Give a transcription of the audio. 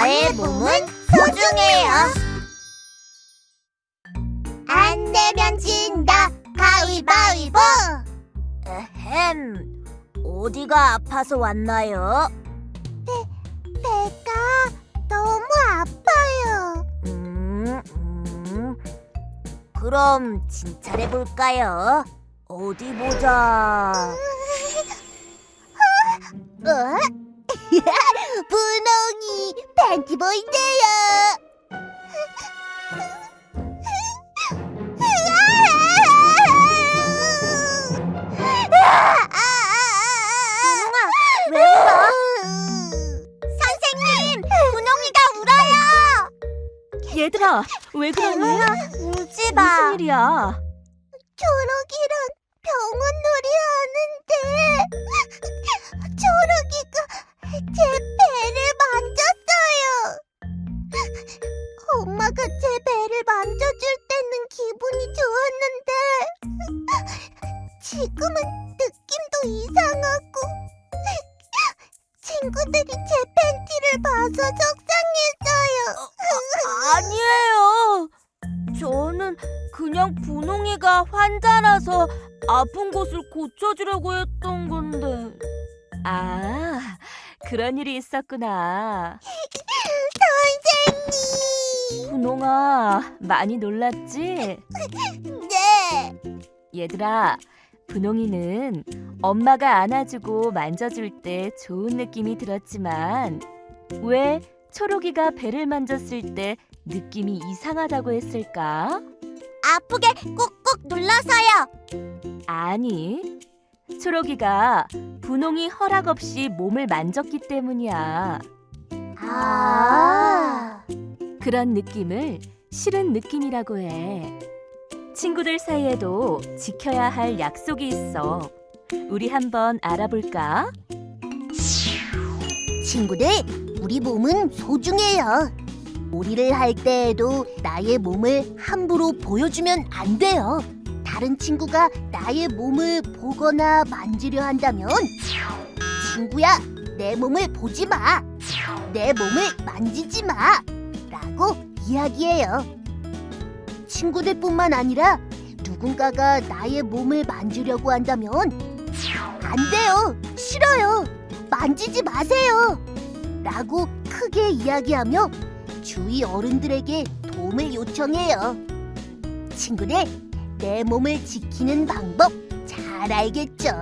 내 몸은 소중해요. 안 내면 진다. 가위바위보. 에헴, 어디가 아파서 왔나요? 배가 너무 아파요. 음, 음. 그럼 진찰해 볼까요? 어디 보자. 어? 팬티보인데요. 분홍아, 왜 울어? 선생님, 분홍이가 울어요. 얘들아, 왜 그러니? 울지 마. 무슨 일이야? 초록이랑 병원 놀이 하는데 엄마가 제 배를 만져줄 때는 기분이 좋았는데 지금은 느낌도 이상하고 친구들이 제 팬티를 봐서 속상했어요. 아니에요. 저는 그냥 분홍이가 환자라서 아픈 곳을 고쳐주려고 했던 건데. 아, 그런 일이 있었구나. 분홍아, 많이 놀랐지? 네. 얘들아, 분홍이는 엄마가 안아주고 만져줄 때 좋은 느낌이 들었지만 왜 초록이가 배를 만졌을 때 느낌이 이상하다고 했을까? 아프게 꾹꾹 눌러서요. 아니, 초록이가 분홍이 허락 없이 몸을 만졌기 때문이야. 아. 그런 느낌을 싫은 느낌이라고 해. 친구들 사이에도 지켜야 할 약속이 있어. 우리 한번 알아볼까? 친구들, 우리 몸은 소중해요. 놀이를 할 때에도 나의 몸을 함부로 보여주면 안 돼요. 다른 친구가 나의 몸을 보거나 만지려 한다면 친구야, 내 몸을 보지 마. 내 몸을 만지지 마. 라고 이야기해요. 친구들뿐만 아니라 누군가가 나의 몸을 만지려고 한다면 안 돼요. 싫어요. 만지지 마세요. 라고 크게 이야기하며 주위 어른들에게 도움을 요청해요. 친구들, 내 몸을 지키는 방법 잘 알겠죠?